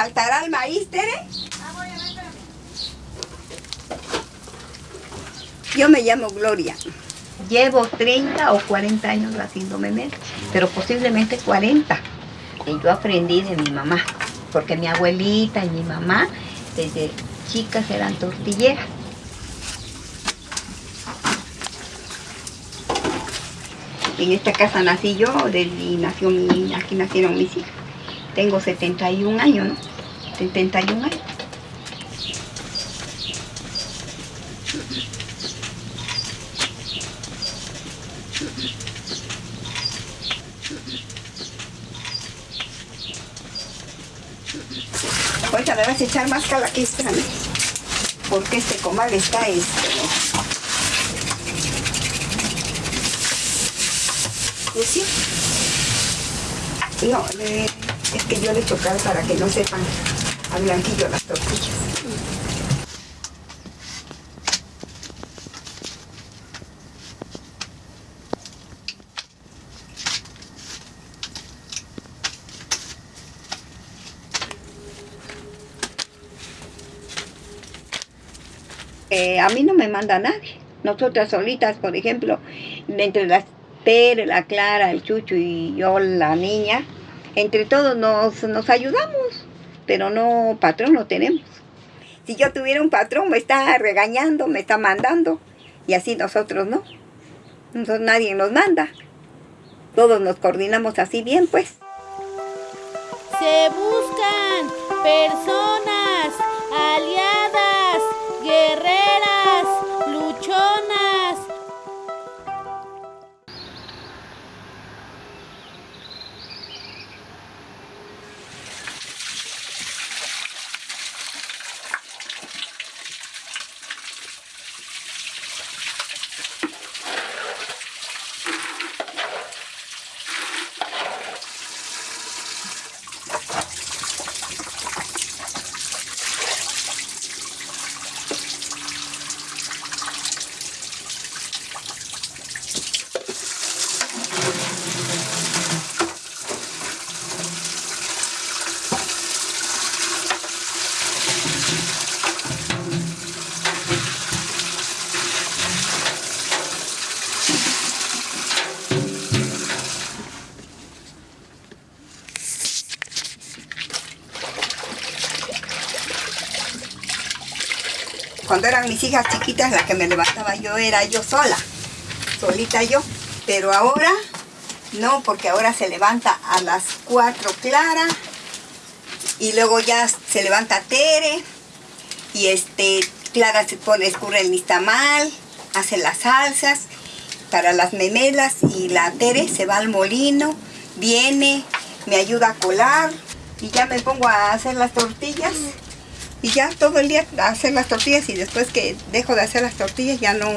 ¿Le faltará el maíz, Tere? Yo me llamo Gloria. Llevo 30 o 40 años haciendo memes, pero posiblemente 40. Y yo aprendí de mi mamá, porque mi abuelita y mi mamá desde chicas eran tortilleras. En esta casa nací yo, y nació aquí nacieron mis hijas. Tengo 71 años, ¿no? 71 años. Ahorita le vas a echar más cala que esta, ¿no? Porque este comal está este, sucio. No, le- es que yo le cal para que no sepan a blanquillo las tortillas. Eh, a mí no me manda nadie. Nosotras solitas, por ejemplo, entre las Tere, la Clara, el Chucho y yo, la niña, entre todos nos, nos ayudamos, pero no patrón no tenemos. Si yo tuviera un patrón, me está regañando, me está mandando, y así nosotros no. Nosotros nadie nos manda. Todos nos coordinamos así bien, pues. Se buscan personas aliadas, guerreras, Cuando eran mis hijas chiquitas, la que me levantaba yo era yo sola, solita yo. Pero ahora, no, porque ahora se levanta a las 4 Clara, y luego ya se levanta Tere, y este, Clara se pone, escurre el nistamal, hace las salsas para las memelas, y la Tere se va al molino, viene, me ayuda a colar, y ya me pongo a hacer las tortillas. Y ya todo el día hacer las tortillas y después que dejo de hacer las tortillas ya no,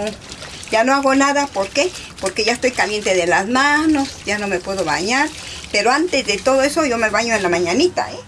ya no hago nada. ¿Por qué? Porque ya estoy caliente de las manos, ya no me puedo bañar. Pero antes de todo eso yo me baño en la mañanita, ¿eh?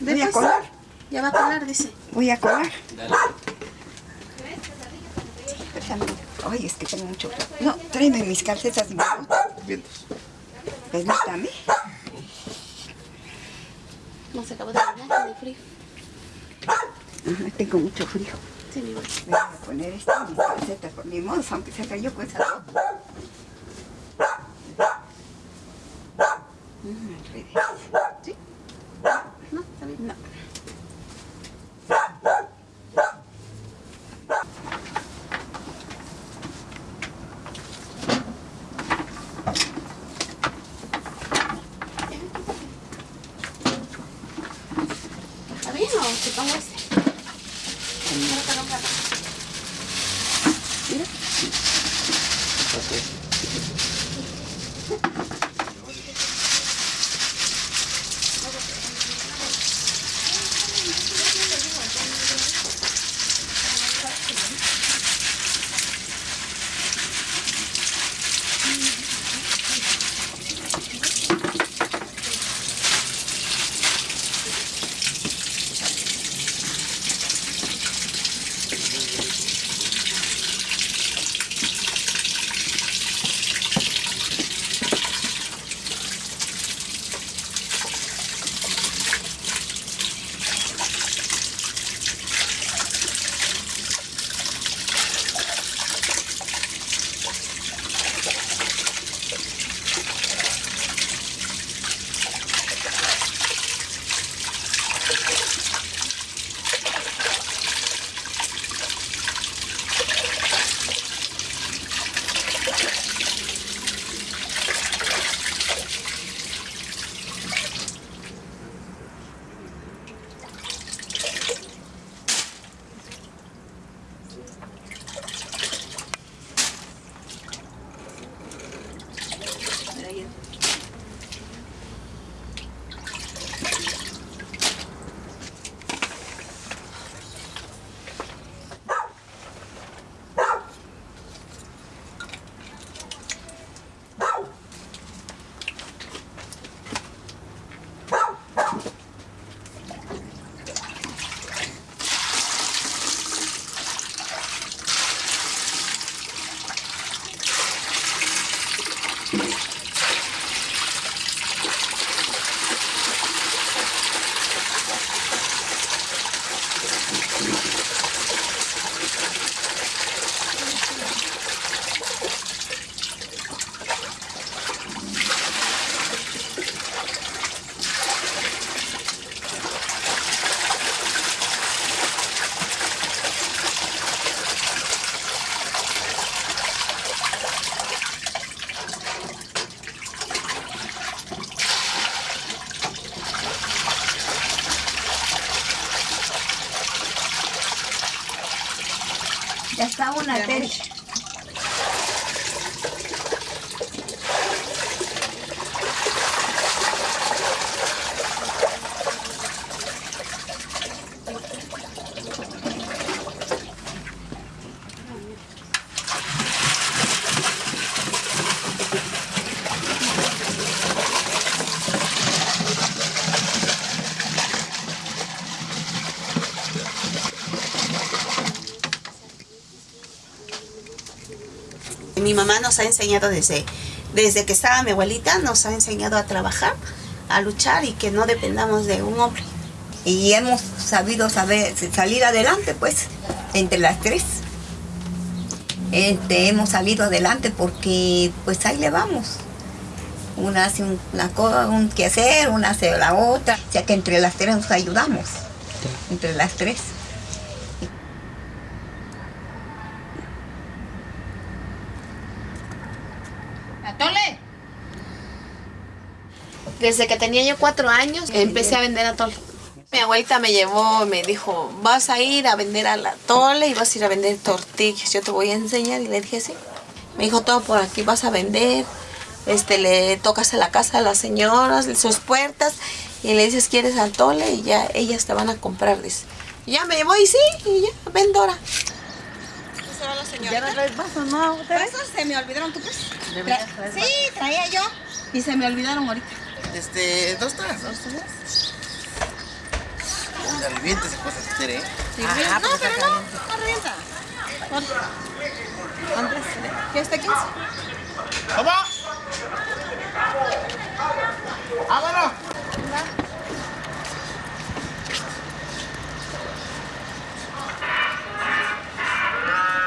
Voy a colar. Ya va a colar, dice. Voy a colar. Déjame. Ay, es que tengo mucho frío. No, tráeme mis calcetas. mi bota. Vientos. Permítame. No se acabó de bañar, de frío. Ajá, tengo mucho frío. Sí, mi. Voy a poner esta, mis calcetas por mi modo, aunque se cayó con esa ropa. Mm, Ya está una tercia. Mi mamá nos ha enseñado desde, desde que estaba mi abuelita, nos ha enseñado a trabajar, a luchar y que no dependamos de un hombre. Y hemos sabido saber, salir adelante, pues, entre las tres. Este, hemos salido adelante porque, pues, ahí le vamos. Una hace un- una cosa, un quehacer, una hace la otra. O sea que entre las tres nos ayudamos. Entre las tres. Desde que tenía yo cuatro años empecé a vender atole. Mi abuelita me llevó, me dijo, vas a ir a vender al atole y vas a ir a vender tortillas. Yo te voy a enseñar. Y le dije, sí. Me dijo, todo por aquí vas a vender. Este, le tocas a la casa a las señoras, sus puertas, y le dices, ¿quieres atole? Y ya ellas te van a comprar, dice. Y ya me llevó y sí, y ya, vendora. Se va la ¿Ya señorita. no traes vasos, no? ¿Vasos? Se me olvidaron tu pues. Tra- traer Sí, traía yo. Y se me olvidaron ahorita. Este, dos tazas. Dos tazas. Onda, reviente esa cosa quiere, ¿eh? Ajá, no, pues pero no, no revienta. ¿Cuánto? ¿Cuántas? ¿Qué está 15? ¡Vamos! ¡Vámonos! Lléveme gas, ahí está el chamaco. Lléveme uno de 30 y uno de 20. Sí, llévele. Bueno.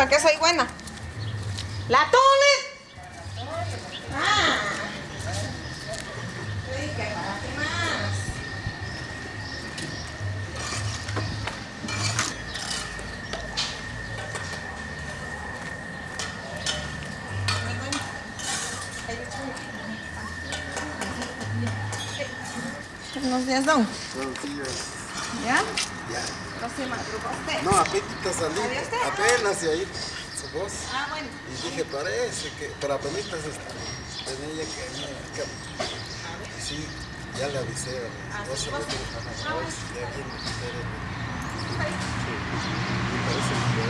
¿Para qué soy buena? ¡La tole! Ah. Buenos días, don. Buenos días. ¿Ya? Ya. No se madrugó usted. No, apenas salí. ¿Adiós, usted? Apenas y ahí su voz. Ah, bueno. Y dije, parece que, pero apenas este, tenía que, que, sí, ya le avisé a Ah, las 12 veces a las Ah, 2, ya viene usted. Sí. Y parece que.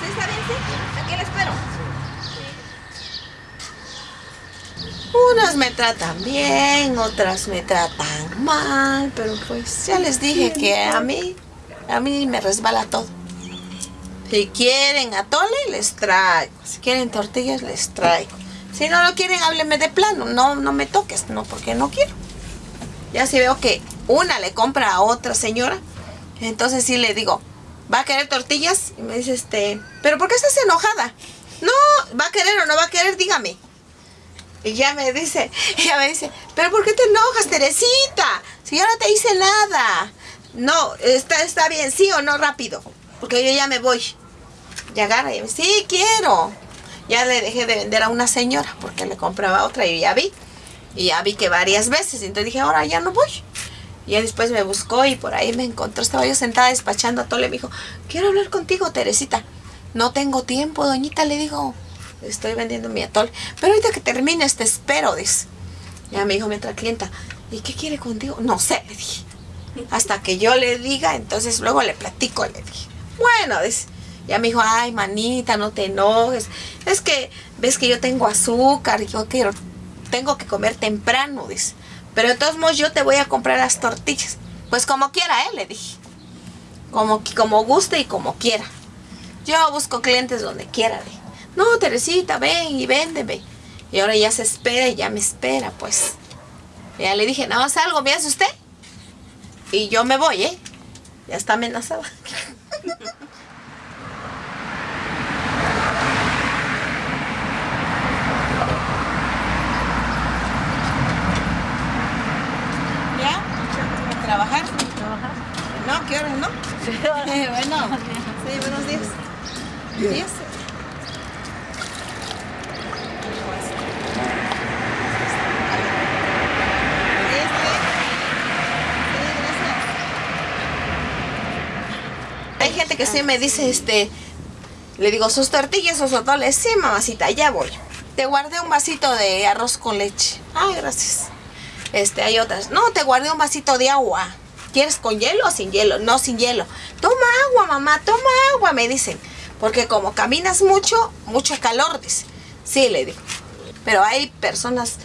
¿Sí está bien, sí? Aquí le espero. Unas me tratan bien, otras me tratan mal, pero pues ya les dije que a mí, a mí me resbala todo. Si quieren atole, les traigo. Si quieren tortillas, les traigo. Si no lo quieren, háblenme de plano. No, no me toques, no, porque no quiero. Ya si veo que una le compra a otra señora, entonces sí le digo, ¿va a querer tortillas? Y me dice, este, ¿pero por qué estás enojada? No, ¿va a querer o no va a querer? Dígame. Y ya me dice, ella me dice, pero ¿por qué te enojas, Teresita? Si yo no te hice nada. No, está, está bien, sí o no, rápido. Porque yo ya me voy. Y agarra y me dice, sí, quiero. Ya le dejé de vender a una señora porque le compraba otra y ya vi. Y ya vi que varias veces. Entonces dije, ahora ya no voy. Y después me buscó y por ahí me encontró. Estaba yo sentada despachando a Tole. Me dijo, quiero hablar contigo, Teresita. No tengo tiempo, doñita, le digo. Estoy vendiendo mi atole. Pero ahorita que termines te espero, dice. Ya me dijo mi otra clienta, ¿y qué quiere contigo? No sé, le dije. Hasta que yo le diga, entonces luego le platico, le dije. Bueno, dice. Ya me dijo, ay, manita, no te enojes. Es que ves que yo tengo azúcar yo quiero, tengo que comer temprano, dice. Pero de todos modos yo te voy a comprar las tortillas. Pues como quiera, ¿eh? Le dije. Como, como guste y como quiera. Yo busco clientes donde quiera. Dije. No, Teresita, ven y véndeme. Y ahora ya se espera y ya me espera, pues. Ya le dije, nada más algo, ¿me hace usted? Y yo me voy, ¿eh? Ya está amenazada. ¿Ya? ¿A trabajar? ¿Trabajar? No, ¿qué horas, no? Eh, bueno, sí, buenos días. Días. Sí, está bien. Sí, gracias. Hay gente que sí me dice, este, le digo, sus tortillas sus atoles. Sí, mamacita, ya voy. Te guardé un vasito de arroz con leche. Ay, gracias. Este, hay otras. No, te guardé un vasito de agua. ¿Quieres con hielo o sin hielo? No, sin hielo. Toma agua, mamá, toma agua, me dicen. Porque como caminas mucho, mucho calor, dice. Sí, le digo. Pero hay personas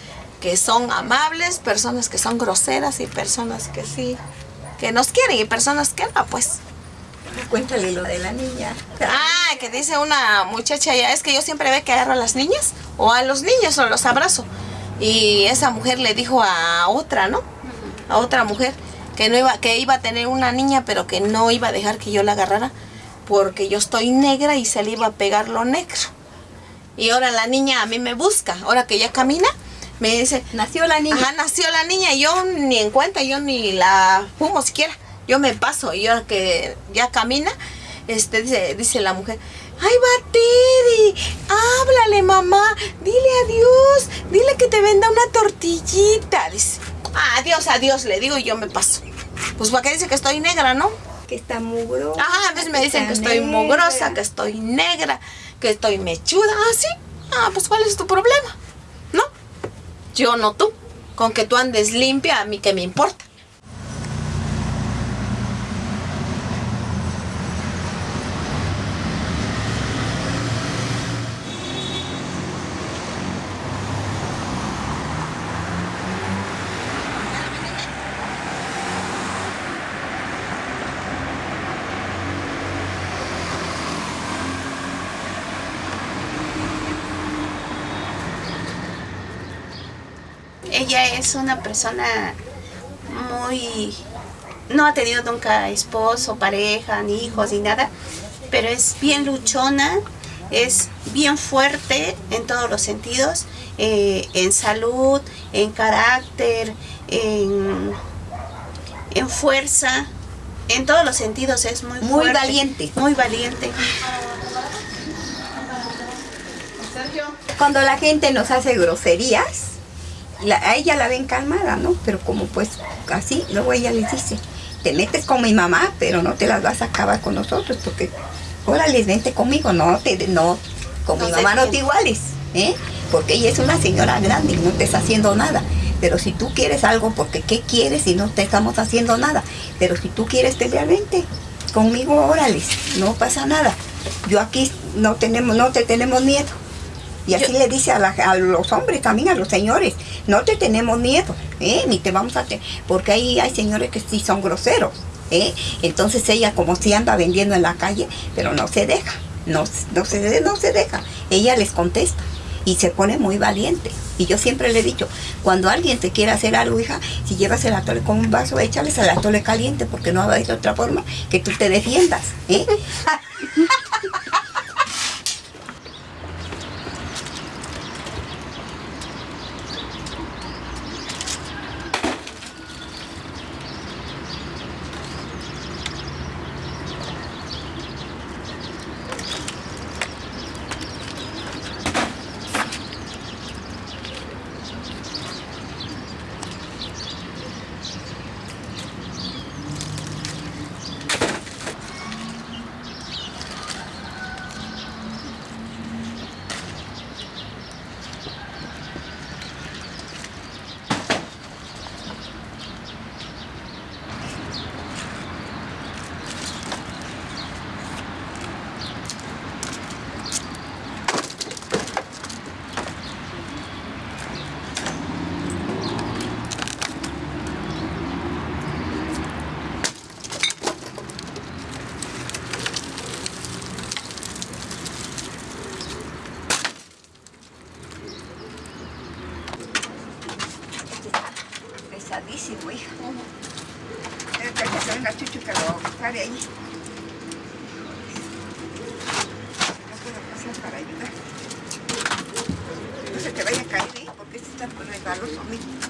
que son amables, personas que son groseras y personas que sí, que nos quieren y personas que no, pues. Cuéntale lo de la niña. Ah, que dice una muchacha ya, es que yo siempre ve que agarro a las niñas o a los niños o los abrazo. Y esa mujer le dijo a otra, ¿no? A otra mujer que no iba, que iba a tener una niña, pero que no iba a dejar que yo la agarrara porque yo estoy negra y se le iba a pegar lo negro. Y ahora la niña a mí me busca, ahora que ya camina, me dice, Nació la niña. Ajá, nació la niña y yo ni en cuenta, yo ni la fumo siquiera. Yo me paso y ahora que ya camina, este dice, dice la mujer, ¡Ay, va Teddy! ¡Háblale, mamá! Dile adiós, dile que te venda una tortillita. Dice, adiós, adiós, le digo y yo me paso. Pues para qué dice que estoy negra, ¿no? Que está mugrosa. Ajá, a veces me dicen que estoy negra. mugrosa, que estoy negra, que estoy mechuda. Ah, sí. Ah, pues ¿cuál es tu problema? ¿No? Yo no tú. Con que tú andes limpia, a mí que me importa. Ella es una persona muy... No ha tenido nunca esposo, pareja, ni hijos, ni nada, pero es bien luchona, es bien fuerte en todos los sentidos, eh, en salud, en carácter, en, en fuerza, en todos los sentidos es muy Muy fuerte, valiente. Muy valiente. Cuando la gente nos hace groserías, la- a ella la ven calmada, ¿no? Pero como pues así, luego ella les dice, te metes con mi mamá, pero no te las vas a acabar con nosotros, porque órale, vente conmigo, no, te, no, con No mi mamá no te iguales, ¿eh? Porque ella es una señora grande y no te está haciendo nada. Pero si tú quieres algo, porque ¿qué quieres si no te estamos haciendo nada? Pero si tú quieres pelear, vente conmigo, órale, no pasa nada. Yo aquí no tenemos, no te tenemos miedo. Y así le dice a, la- a los hombres también, a los señores, no te tenemos miedo, ¿eh? ni te vamos a tener, porque ahí hay señores que sí son groseros. ¿eh? Entonces ella como si anda vendiendo en la calle, pero no se deja, no, no, se, no se deja. Ella les contesta y se pone muy valiente. Y yo siempre le he dicho, cuando alguien te quiere hacer algo, hija, si llevas el atole con un vaso, échales el atole caliente, porque no va a haber otra forma que tú te defiendas. ¿eh? Pesadísimo, hija. Espera que se venga Chucho que lo pare ahí. No puedo pasar para ayudar. No se te vaya a caer, ¿eh? Porque este está pues resbaloso, mira. Cierra,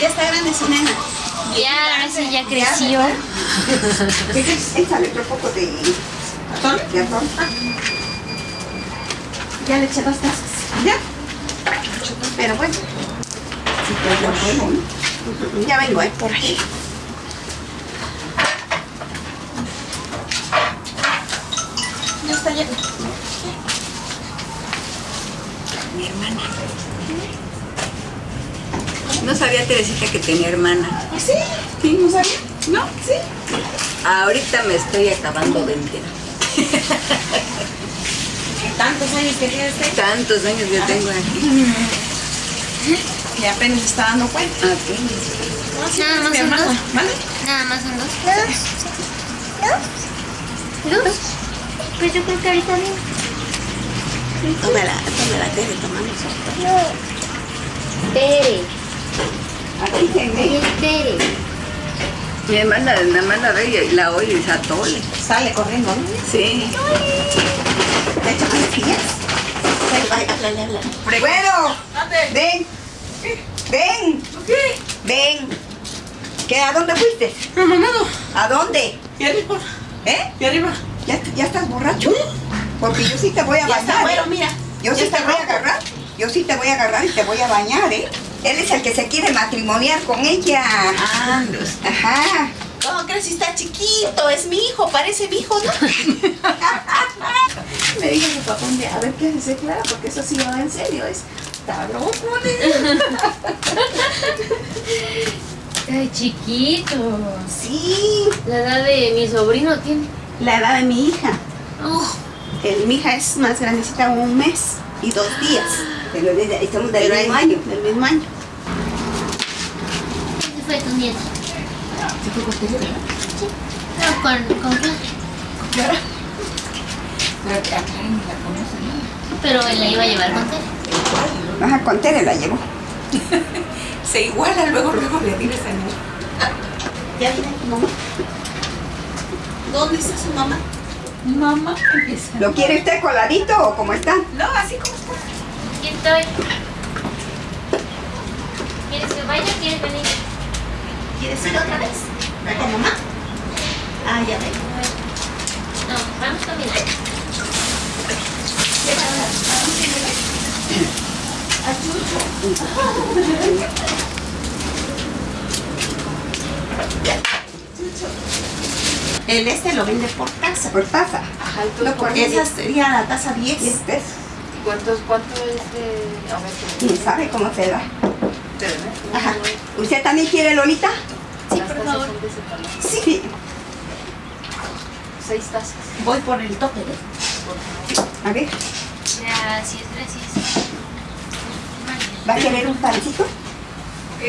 Ya está grande su nena. Ya, ahora sí ya creció. Échale otro poco de... ¿De atón? Ya le eché dos tazas. ¿Ya? Pero bueno, ya vengo, ¿eh? Por ahí. Ya está lleno. Mi hermana. No sabía Teresita que tenía hermana. ¿Ah, sí? ¿Sí? ¿No sabía? ¿No? ¿Sí? Ahorita me estoy acabando de enterar. Tantos años que tiene usted Tantos años que tengo aquí. y apenas se está dando cuenta. Apenas. Nada más son dos. ¿vale? Nada más son dos. ¿Dos? ¿Dos? Pues yo creo que ahorita bien. Tómala, tómala, Tere, tomamos. Tere. Aquí se ve. Es Tere. Mi hermana, la hermana Rey la oye y se atole. Sale corriendo, ¿no? Sí. ¿Te más háblale, háblale. Bueno, ven. Ven. Ven. ¿Qué? ¿A dónde fuiste? No, no. ¿A dónde? Y arriba. ¿Eh? Y arriba. ¿Ya, ya estás borracho? Porque yo sí te voy a Ya está, bañar. bueno, ¿eh? mira. Yo Ya sí te voy a rojo. agarrar. Yo sí te voy a agarrar y te voy a bañar, ¿eh? Él es el que se quiere matrimoniar con ella. Ah, Ajá. ¿Cómo crees si está chiquito? Es mi hijo, parece mi hijo, ¿no? Me dijo su papá un día, a ver qué dice Clara, porque eso sí va en serio, es está loco, Ay, chiquito. Sí, La edad de mi sobrino tiene. la edad de mi hija. Oh, El, mi hija es más grandecita, un mes y dos días. Pero desde- estamos del Pero mismo año. Del mismo año. ese fue tu nieto. ¿Se fue contigo, verdad? No, con, con Clara. Claro. Pero él la iba a llevar con Tere. Ajá, con Tere la llevo. Se iguala luego, luego le vives a mí. ¿Ya viene tu mamá? ¿Dónde está su mamá? Mamá empieza. ¿Lo quiere usted coladito o cómo está? No, así como está. Aquí estoy. ¿Quieres que vaya o quieres venir? ¿Quieres ir otra vez? ¿Con mamá? Ah, ya ven. No, vamos caminando. El este lo vende por taza. Por taza. Ajá, no, porque esa sería la taza 10. 10 pesos. ¿Cuántos, ¿Cuánto es de.? A ver, ¿Quién sabe cómo se da? ¿te Ajá. ¿Usted también quiere Lolita? Sí, por favor. Sí. Seis tazas. Voy por el tope. A ver, Gracias, gracias. ¿va a querer un pancito?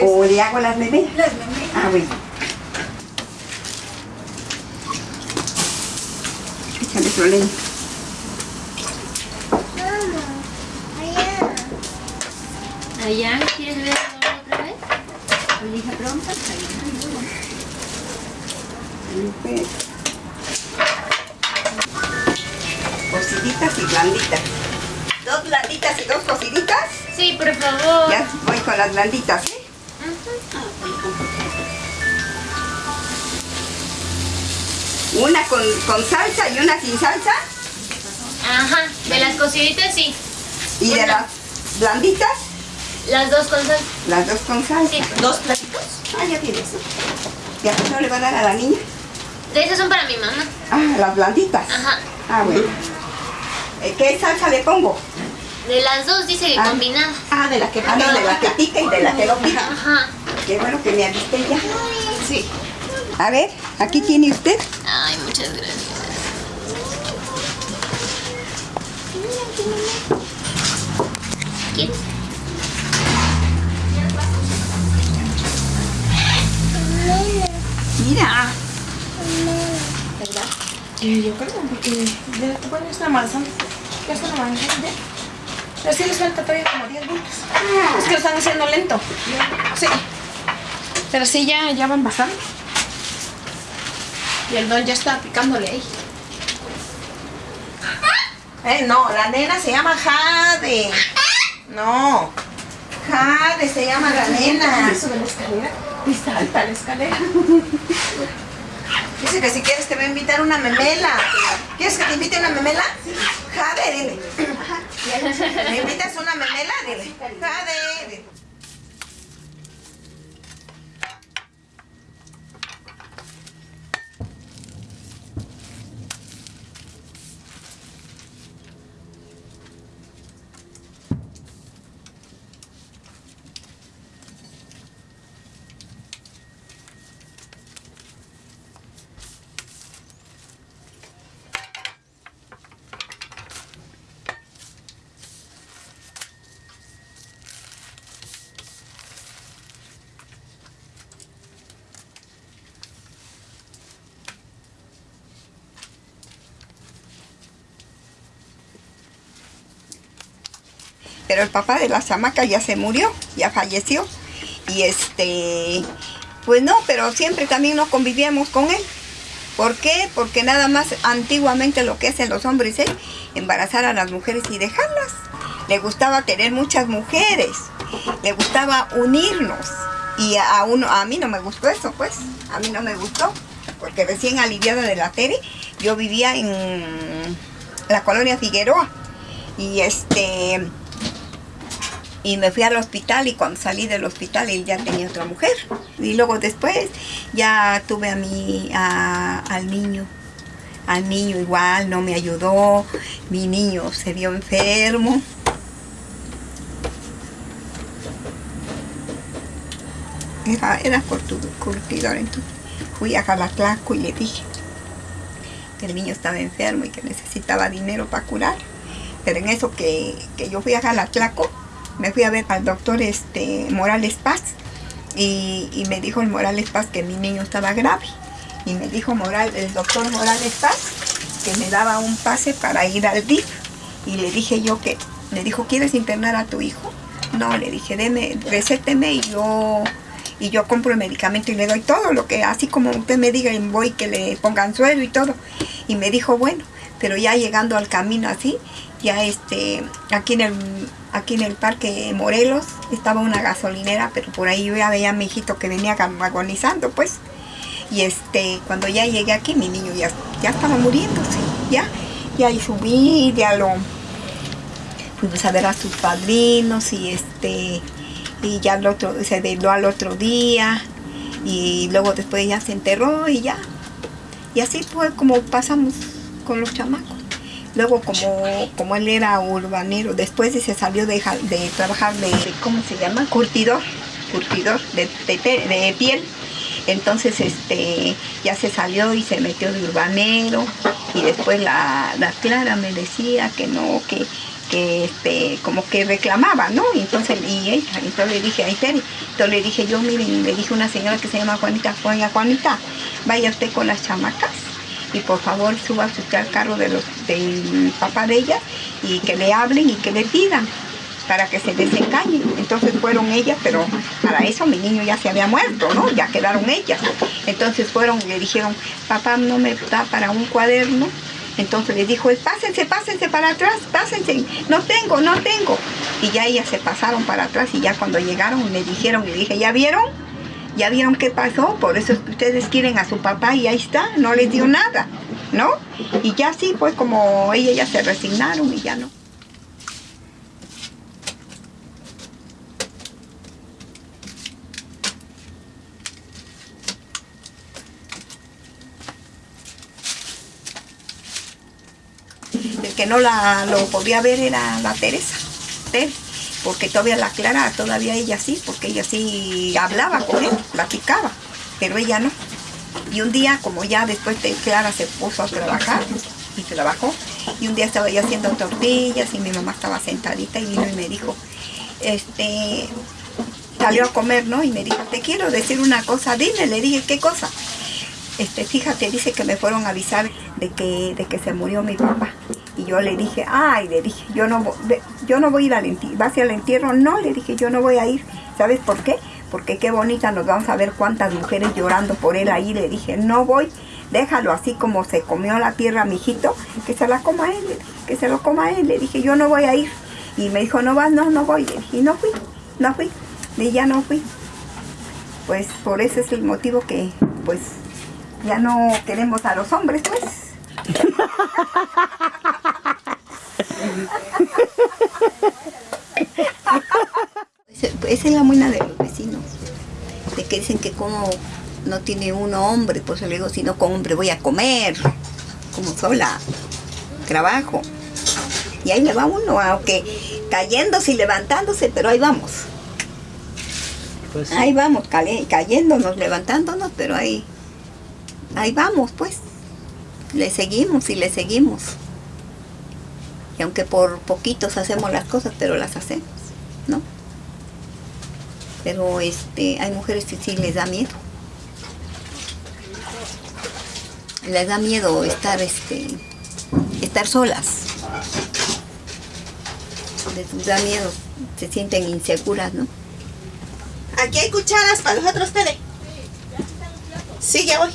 ¿O le hago las memelas? Las memelas. Ah, bueno. Échale su leña. Allá, ¿quieres ver otra vez? Mi hija pronta. Cociditas y blanditas. Dos blanditas y dos cociditas. Sí, por favor. Ya voy con las blanditas, ¿eh? Una con, con salsa y una sin salsa. Ajá, de las cociditas sí. Y de las blanditas, Las dos con sal. las dos con salsa. Sí. Dos platitos. Ah, ya tienes. ¿Y a no le va a dar a la niña? De esas son para mi mamá. Ah, las blanditas. Ajá. Ah, bueno. Eh, ¿Qué salsa le pongo? De las dos dice que Ah. combinada. Ah, de la que Ah, de la que pica y de la que no pica. Ajá. Qué bueno que me avisté ya. Sí. A ver, aquí tiene usted. Ay, muchas gracias. ¿Quieres? Yo creo, porque ya, bueno, está avanzando. Ya están avanzando ya. Pero sí les falta todavía como 10 minutos. Es que lo están haciendo lento. Sí. Pero sí, ya, ya van bastante. Y el don ya está picándole ahí. Eh, no, la nena se llama Jade. No. Jade se llama la nena. Sube la escalera. Y salta la escalera. Dice que si quieres te va a invitar una memela. ¿Quieres que te invite una memela? Jade, dile. ¿Me invitas una memela? Dile. Jade. dile. Pero el papá de la chamaca ya se murió, ya falleció. Y este, pues no, pero siempre también nos convivíamos con él. ¿Por qué? Porque nada más antiguamente lo que hacen los hombres es embarazar a las mujeres y dejarlas. Le gustaba tener muchas mujeres, le gustaba unirnos. Y a, uno, a mí no me gustó eso, pues, a mí no me gustó. Porque recién aliviada de la tele, yo vivía en la colonia Figueroa. Y este, y me fui al hospital y cuando salí del hospital él ya tenía otra mujer. Y luego después ya tuve a mi, a- al niño. Al niño igual, no me ayudó. Mi niño se vio enfermo. Era, era curtidor, entonces fui a Jalaclaco y le dije que el niño estaba enfermo y que necesitaba dinero para curar. Pero en eso que, que yo fui a Jalaclaco, me fui a ver al doctor este, Morales Paz y, me dijo el Morales Paz que mi niño estaba grave. Y me dijo el doctor Morales Paz que me daba un pase para ir al DIF. Y le dije yo que, le dijo, ¿quieres internar a tu hijo? No, le dije, deme, recéteme y yo, y yo compro el medicamento y le doy todo lo que, así como usted me diga, voy que le pongan suelo y todo. Y me dijo, bueno, pero ya llegando al camino así, ya este, aquí en el, aquí en el parque Morelos estaba una gasolinera, pero por ahí yo ya veía a mi hijito que venía agonizando, pues. Y este, cuando ya llegué aquí, mi niño ya, ya estaba muriéndose, ya, ya ahí subí, ya lo, fuimos a ver a sus padrinos y este, y ya al otro, se veló al otro día, y luego después ya se enterró y ya, y así fue como pasamos con los chamacos. Luego como, como él era urbanero, después se salió de, de trabajar de, ¿cómo se llama? Curtidor, curtidor de, de piel. Entonces este ya se salió y se metió de urbanero y después la, la Clara me decía que no, que, que este, como que reclamaba, ¿no? Y entonces, y ella, entonces le dije, ay, Tere, entonces le dije yo, miren, le dije una señora que se llama Juanita, Juana Juanita, vaya usted con las chamacas y por favor suba usted al carro del papá de ella y que le hablen y que le pidan para que se desengañen. Entonces fueron ellas, pero para eso mi niño ya se había muerto, ¿no? Ya quedaron ellas. Entonces fueron y le dijeron, papá no me da para un cuaderno. Entonces le dijo, pásense, pásense para atrás, pásense, no tengo, no tengo. Y ya ellas se pasaron para atrás y ya cuando llegaron le dijeron, le dije, ¿ya vieron? ¿Ya vieron qué pasó? Por eso ustedes quieren a su papá y ahí está, no les dio nada, ¿no? Y ya sí, pues como ellas ya se resignaron y ya no. El que no la, lo podía ver era la Teresa, Tere, porque todavía la Clara, todavía ella sí, porque ella sí hablaba con él, platicaba, pero ella no. Y un día, como ya después de Clara se puso a trabajar, y trabajó, y un día estaba yo haciendo tortillas y mi mamá estaba sentadita y vino y me dijo, este, salió a comer, ¿no? Y me dijo, te quiero decir una cosa, dime, le dije, ¿qué cosa? este, fíjate, dice que me fueron a avisar de que, de que se murió mi papá. Y yo le dije, ay, le dije, yo no, yo no voy a ir al entierro. ¿Vas al entierro? No, le dije, yo no voy a ir. ¿Sabes por qué? Porque qué bonita nos vamos a ver cuántas mujeres llorando por él ahí. Le dije, no voy. déjalo así como se comió la tierra mi hijito, que se la coma él, que se lo coma él. Le dije, yo no voy a ir. Y me dijo, no vas, no, no voy. Y no fui, no fui. Y ya no fui. Pues por ese es el motivo que, pues, ya no queremos a los hombres, pues. Esa es la buena de los vecinos. De que dicen que como no tiene uno hombre, pues yo le digo, si no con hombre voy a comer. Como sola. Trabajo. Y ahí le va uno, aunque cayéndose y levantándose, pero ahí vamos. Pues Ahí vamos, cayéndonos, levantándonos, pero ahí, ahí vamos, pues. Le seguimos y le seguimos. Y aunque por poquitos hacemos las cosas, pero las hacemos, ¿no? Pero este, hay mujeres que sí les da miedo. Les da miedo estar, este, estar solas. Les da miedo, se sienten inseguras, ¿no? Aquí hay cucharas para nosotros, Tere. Sí, ya voy.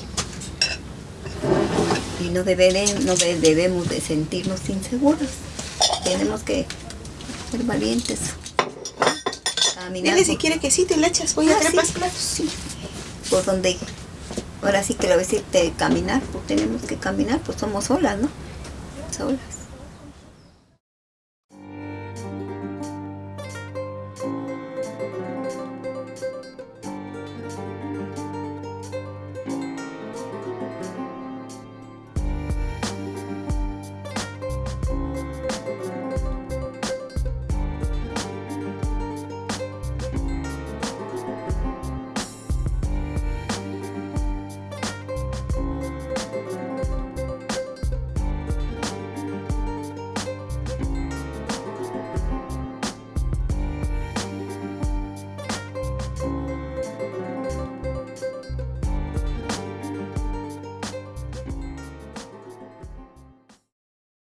y no, debere- no de- debemos de sentirnos inseguros. Tenemos que ser valientes. Caminar Dile si quiere quesito y le echas. Voy a Ah, traer sí, más claro, sí. Por donde, ahora sí que lo voy a decir, de caminar, pues tenemos que caminar, pues somos solas, ¿no? Solas.